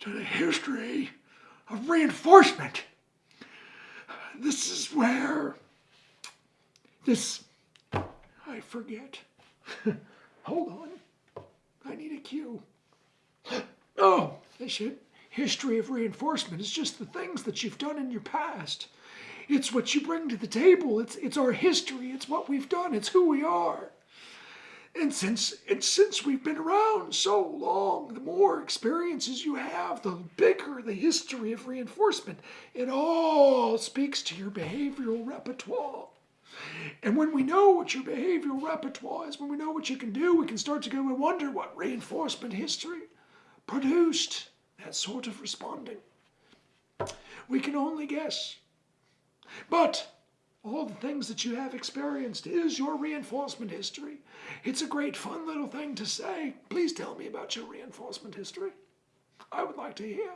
to the history of reinforcement. This is where this I forget. Hold on. I need a cue. Oh, this history of reinforcement is just the things that you've done in your past. It's what you bring to the table. It's it's our history. It's what we've done. It's who we are. And since and since we've been around so long, the more experiences you have, the bigger the history of reinforcement. It all speaks to your behavioral repertoire. And when we know what your behavioral repertoire is, when we know what you can do, we can start to go and wonder what reinforcement history produced that sort of responding. We can only guess. But all the things that you have experienced is your reinforcement history. It's a great fun little thing to say. Please tell me about your reinforcement history. I would like to hear.